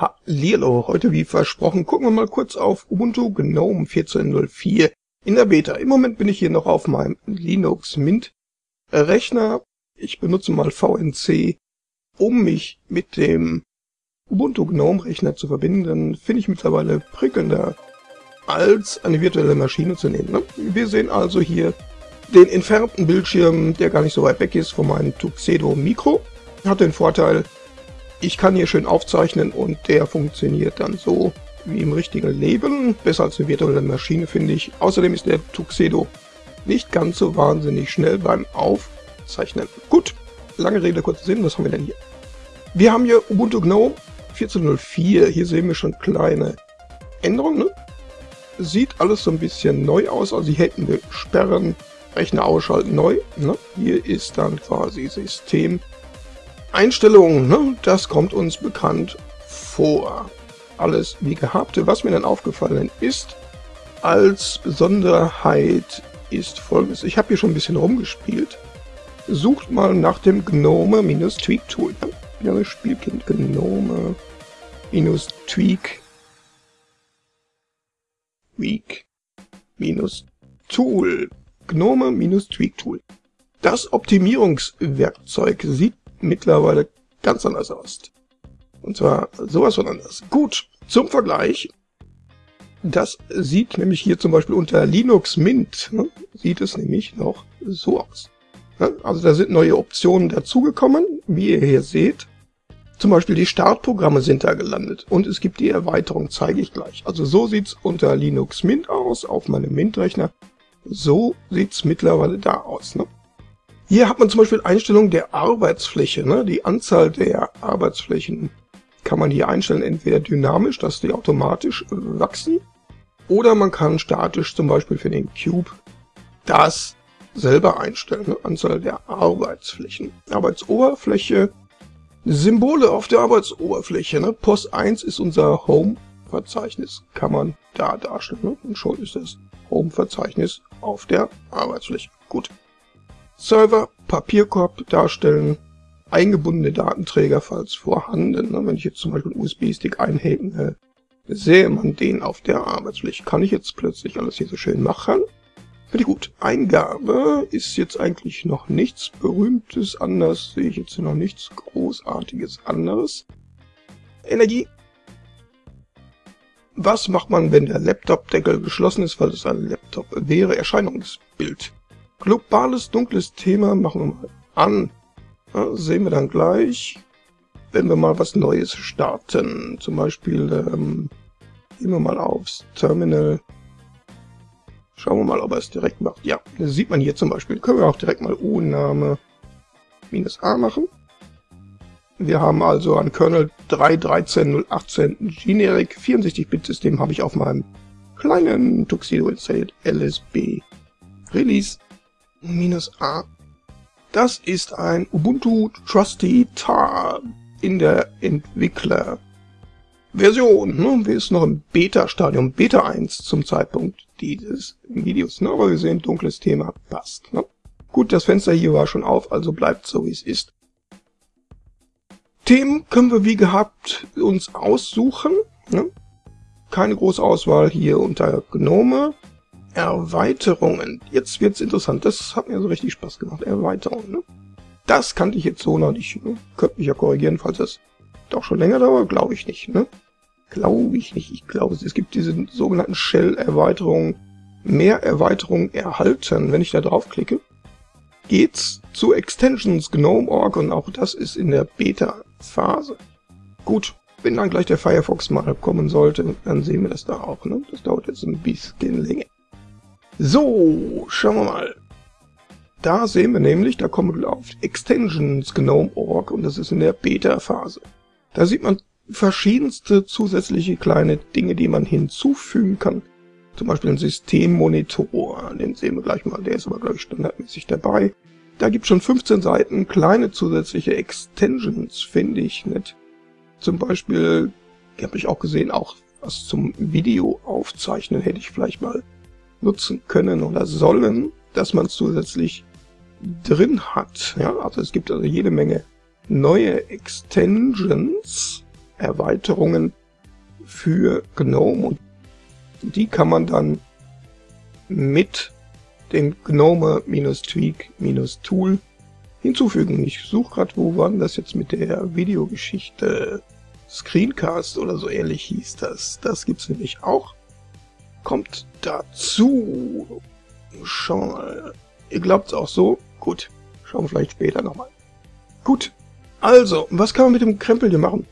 Hallihallo, heute wie versprochen gucken wir mal kurz auf Ubuntu GNOME 14.04 in der Beta. Im Moment bin ich hier noch auf meinem Linux Mint Rechner. Ich benutze mal VNC, um mich mit dem Ubuntu GNOME Rechner zu verbinden. Finde ich mittlerweile prickelnder, als eine virtuelle Maschine zu nehmen. Ne? Wir sehen also hier den entfernten Bildschirm, der gar nicht so weit weg ist von meinem Tuxedo Mikro. Hat den Vorteil, ich kann hier schön aufzeichnen und der funktioniert dann so wie im richtigen Leben. Besser als eine virtuelle Maschine, finde ich. Außerdem ist der Tuxedo nicht ganz so wahnsinnig schnell beim Aufzeichnen. Gut, lange Rede, kurzer Sinn, was haben wir denn hier? Wir haben hier Ubuntu GNOME 14.04. Hier sehen wir schon kleine Änderungen. Ne? Sieht alles so ein bisschen neu aus, also hier hätten wir Sperren, Rechner ausschalten, neu. Ne? Hier ist dann quasi System Einstellungen, ne? das kommt uns bekannt vor. Alles wie gehabt. Was mir dann aufgefallen ist, als Besonderheit ist folgendes. Ich habe hier schon ein bisschen rumgespielt. Sucht mal nach dem Gnome-Tweak-Tool. Ja, das Spielkind Gnome-Tweak Tweak. Gnome-Tweak Tool. Das Optimierungswerkzeug sieht mittlerweile ganz anders aus. Und zwar sowas von anders. Gut, zum Vergleich. Das sieht nämlich hier zum Beispiel unter Linux Mint, ne, sieht es nämlich noch so aus. Ne, also da sind neue Optionen dazugekommen, wie ihr hier seht. Zum Beispiel die Startprogramme sind da gelandet und es gibt die Erweiterung, zeige ich gleich. Also so sieht's unter Linux Mint aus, auf meinem Mint-Rechner. So sieht's mittlerweile da aus. Ne? Hier hat man zum Beispiel Einstellungen der Arbeitsfläche. Ne? Die Anzahl der Arbeitsflächen kann man hier einstellen, entweder dynamisch, dass die automatisch wachsen, oder man kann statisch zum Beispiel für den Cube das selber einstellen, ne? Anzahl der Arbeitsflächen. Arbeitsoberfläche, Symbole auf der Arbeitsoberfläche. Ne? POS 1 ist unser Home-Verzeichnis, kann man da darstellen. Ne? Und schon ist das Home-Verzeichnis auf der Arbeitsfläche. Gut. Server, Papierkorb darstellen, eingebundene Datenträger, falls vorhanden. Wenn ich jetzt zum Beispiel einen USB-Stick einhänge, sähe man den auf der Arbeitsfläche. Kann ich jetzt plötzlich alles hier so schön machen? Finde ich gut. Eingabe ist jetzt eigentlich noch nichts Berühmtes anders, sehe ich jetzt noch nichts Großartiges anderes. Energie. Was macht man, wenn der Laptop-Deckel geschlossen ist, weil es ein Laptop wäre? Erscheinungsbild. Globales dunkles Thema machen wir mal an. Ja, sehen wir dann gleich, wenn wir mal was Neues starten. Zum Beispiel ähm, gehen wir mal aufs Terminal. Schauen wir mal, ob er es direkt macht. Ja, das sieht man hier zum Beispiel. Können wir auch direkt mal U-Name minus A machen. Wir haben also ein Kernel 3.13.018 Generic 64-Bit-System habe ich auf meinem kleinen Tuxedo installiert. LSB Release minus A. Das ist ein Ubuntu Trusty Tar in der Entwicklerversion. Ne? Wir sind noch im Beta-Stadium, Beta 1 zum Zeitpunkt dieses Videos. Ne? Aber wir sehen, dunkles Thema passt. Ne? Gut, das Fenster hier war schon auf, also bleibt so wie es ist. Themen können wir wie gehabt uns aussuchen. Ne? Keine große Auswahl hier unter Gnome. Erweiterungen. Jetzt wird's interessant. Das hat mir so richtig Spaß gemacht. Erweiterungen, ne? Das kannte ich jetzt so noch nicht. Ne? Könnte mich ja korrigieren, falls das doch schon länger dauert. Glaube ich nicht, ne? Glaube ich nicht. Ich glaube, es gibt diese sogenannten Shell-Erweiterungen. Mehr Erweiterungen erhalten. Wenn ich da draufklicke, geht's zu Extensions GNOME.org und auch das ist in der Beta-Phase. Gut, wenn dann gleich der Firefox mal kommen sollte, dann sehen wir das da auch. Ne? Das dauert jetzt ein bisschen länger. So, schauen wir mal. Da sehen wir nämlich, da kommen wir auf Extensions GNOME.org und das ist in der Beta-Phase. Da sieht man verschiedenste zusätzliche kleine Dinge, die man hinzufügen kann. Zum Beispiel ein Systemmonitor, den sehen wir gleich mal, der ist aber glaube ich standardmäßig dabei. Da gibt schon 15 Seiten kleine zusätzliche Extensions, finde ich nett. Zum Beispiel, habe ich auch gesehen, auch was zum Video aufzeichnen hätte ich vielleicht mal nutzen können oder sollen, dass man zusätzlich drin hat. Ja, also es gibt also jede Menge neue Extensions. Erweiterungen für GNOME und die kann man dann mit dem GNOME-Tweak-Tool hinzufügen. Ich suche gerade, wo war das jetzt mit der Videogeschichte? Screencast oder so ähnlich hieß das. Das gibt's nämlich auch. Kommt dazu. Schauen wir. Ihr glaubt's auch so? Gut. Schauen wir vielleicht später nochmal. Gut. Also, was kann man mit dem Krempel hier machen?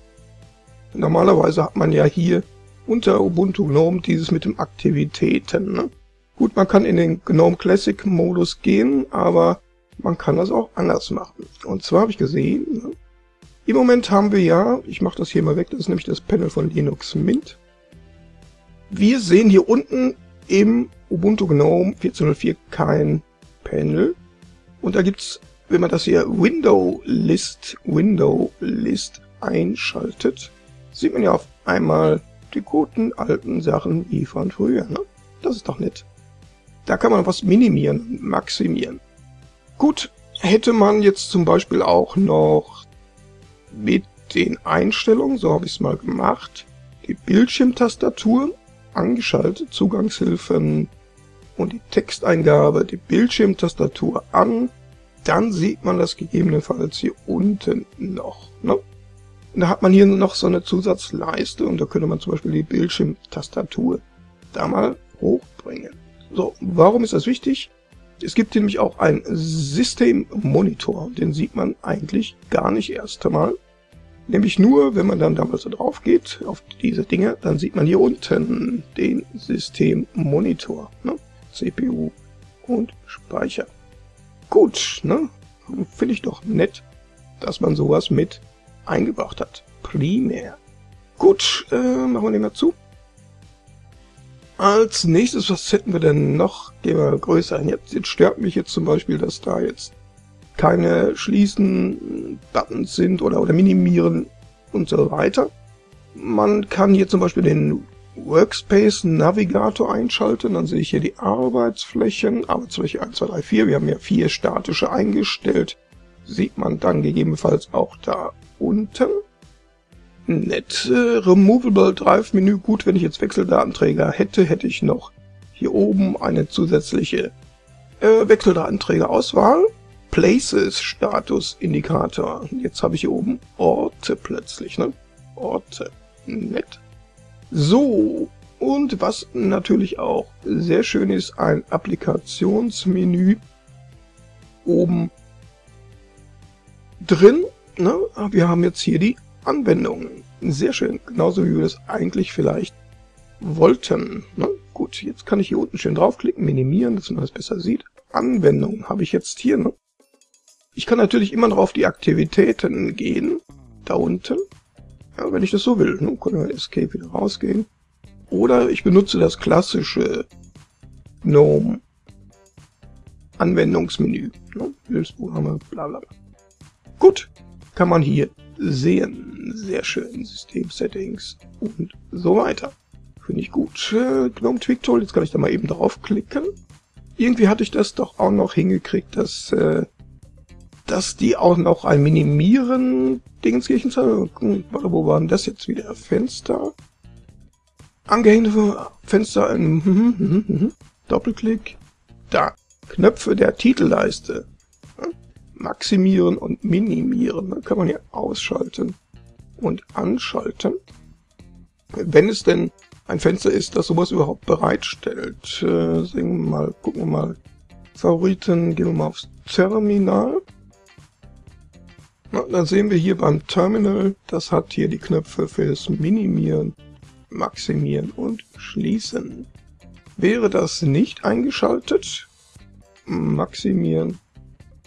Normalerweise hat man ja hier unter Ubuntu GNOME dieses mit den Aktivitäten. Ne? Gut, man kann in den GNOME Classic Modus gehen, aber man kann das auch anders machen. Und zwar habe ich gesehen, ne? im Moment haben wir ja, ich mache das hier mal weg, das ist nämlich das Panel von Linux Mint. Wir sehen hier unten im Ubuntu GNOME 14.04 kein Panel. Und da gibt's, wenn man das hier Window List, Window List einschaltet, sieht man ja auf einmal die guten alten Sachen wie von früher. Ne? Das ist doch nett. Da kann man was minimieren, maximieren. Gut, hätte man jetzt zum Beispiel auch noch mit den Einstellungen, so habe ich es mal gemacht, die Bildschirmtastatur angeschaltet, Zugangshilfen und die Texteingabe, die Bildschirmtastatur an, dann sieht man das gegebenenfalls hier unten noch. Ne? Da hat man hier noch so eine Zusatzleiste und da könnte man zum Beispiel die Bildschirmtastatur da mal hochbringen. So, warum ist das wichtig? Es gibt nämlich auch einen Systemmonitor, den sieht man eigentlich gar nicht erst einmal. Nämlich nur, wenn man dann damals so drauf geht, auf diese Dinge, dann sieht man hier unten den Systemmonitor, ne? CPU und Speicher. Gut, ne? Finde ich doch nett, dass man sowas mit eingebracht hat. Primär. Gut, äh, machen wir den mal zu. Als nächstes, was hätten wir denn noch? Gehen wir größer hin. Jetzt, jetzt stört mich jetzt zum Beispiel, dass da jetzt keine Schließen-Buttons sind oder, oder Minimieren und so weiter. Man kann hier zum Beispiel den Workspace Navigator einschalten, dann sehe ich hier die Arbeitsflächen, Arbeitsfläche 1, 2, 3, 4, wir haben ja vier statische eingestellt, sieht man dann gegebenenfalls auch da unten. Nett. Äh, Removable Drive Menü. Gut, wenn ich jetzt Wechseldatenträger hätte, hätte ich noch hier oben eine zusätzliche äh, Wechseldatenträger-Auswahl. Places Status Indikator. Jetzt habe ich hier oben Orte plötzlich, ne? Orte. Nett. So. Und was natürlich auch sehr schön ist, ein Applikationsmenü oben drin Ne? Wir haben jetzt hier die Anwendungen. Sehr schön, genauso wie wir das eigentlich vielleicht wollten. Ne? Gut, jetzt kann ich hier unten schön draufklicken, minimieren, dass man das besser sieht. Anwendungen habe ich jetzt hier. Ne? Ich kann natürlich immer noch auf die Aktivitäten gehen, da unten, ja, wenn ich das so will. Ne? Können wir Escape wieder rausgehen. Oder ich benutze das klassische GNOME Anwendungsmenü. Ne? Hilfsprogramme, bla bla bla. Gut, kann man hier sehen. Sehr schön. System-Settings und so weiter. Finde ich gut. Äh, GNOME Tweak Tool, jetzt kann ich da mal eben draufklicken. Irgendwie hatte ich das doch auch noch hingekriegt, dass, äh, dass die auch noch ein Minimieren Dingenskirchen zeigen. Wo war denn das jetzt wieder? Fenster. Angehängte Fenster. Äh, Doppelklick. Da. Knöpfe der Titelleiste maximieren und minimieren. Dann kann man hier ausschalten und anschalten. Wenn es denn ein Fenster ist, das sowas überhaupt bereitstellt. Äh, sehen wir mal, gucken wir mal. Favoriten, gehen wir mal aufs Terminal. Na, dann sehen wir hier beim Terminal, das hat hier die Knöpfe fürs Minimieren, Maximieren und Schließen. Wäre das nicht eingeschaltet, Maximieren,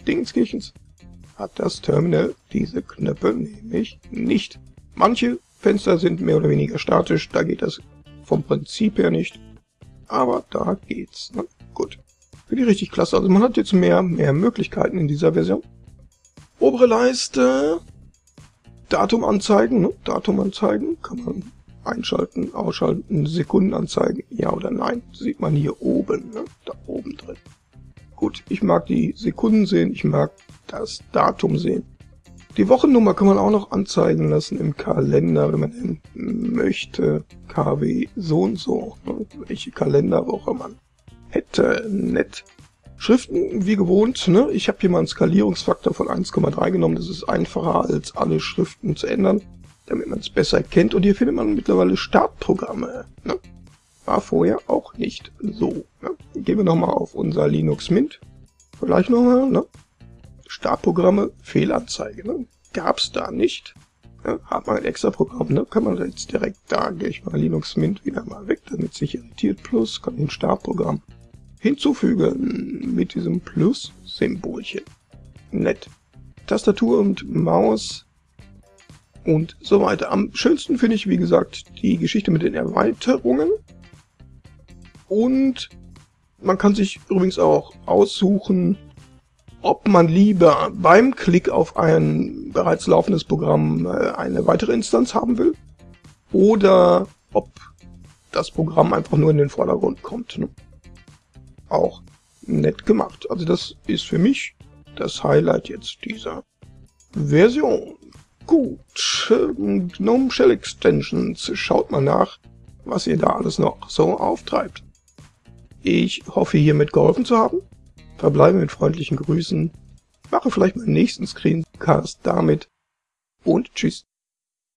Dingenskirchens hat das Terminal diese Knöpfe nämlich nicht. Manche Fenster sind mehr oder weniger statisch, da geht das vom Prinzip her nicht. Aber da geht's. Ne? Gut. Finde ich richtig klasse. Also man hat jetzt mehr, mehr Möglichkeiten in dieser Version. Obere Leiste. Datum anzeigen. Ne? Datum anzeigen. Kann man einschalten, ausschalten, Sekunden anzeigen. Ja oder nein. Sieht man hier oben. Ne? Da oben drin. Gut, ich mag die Sekunden sehen, ich mag das Datum sehen. Die Wochennummer kann man auch noch anzeigen lassen im Kalender, wenn man möchte. KW so und so. Ne? Welche Kalenderwoche man hätte. Nett. Schriften wie gewohnt. Ne? Ich habe hier mal einen Skalierungsfaktor von 1,3 genommen. Das ist einfacher als alle Schriften zu ändern, damit man es besser kennt. Und hier findet man mittlerweile Startprogramme. Ne? War vorher auch nicht so. Ne? Gehen wir nochmal auf unser Linux Mint. Vielleicht nochmal. Ne? Startprogramme, Fehlanzeige. Ne? Gab es da nicht. Ja, hat man ein extra Programm, ne? kann man jetzt direkt da, gehe ich mal Linux Mint wieder mal weg, damit sich irritiert. Plus kann ein Startprogramm hinzufügen mit diesem Plus-Symbolchen. Nett. Tastatur und Maus und so weiter. Am schönsten finde ich, wie gesagt, die Geschichte mit den Erweiterungen. Und man kann sich übrigens auch aussuchen, ob man lieber beim Klick auf ein bereits laufendes Programm äh, eine weitere Instanz haben will oder ob das Programm einfach nur in den Vordergrund kommt. Ne? Auch nett gemacht. Also das ist für mich das Highlight jetzt dieser Version. Gut, ähm, GNOME Shell Extensions, schaut mal nach, was ihr da alles noch so auftreibt. Ich hoffe hiermit geholfen zu haben verbleibe mit freundlichen Grüßen, mache vielleicht meinen nächsten Screencast damit und tschüss.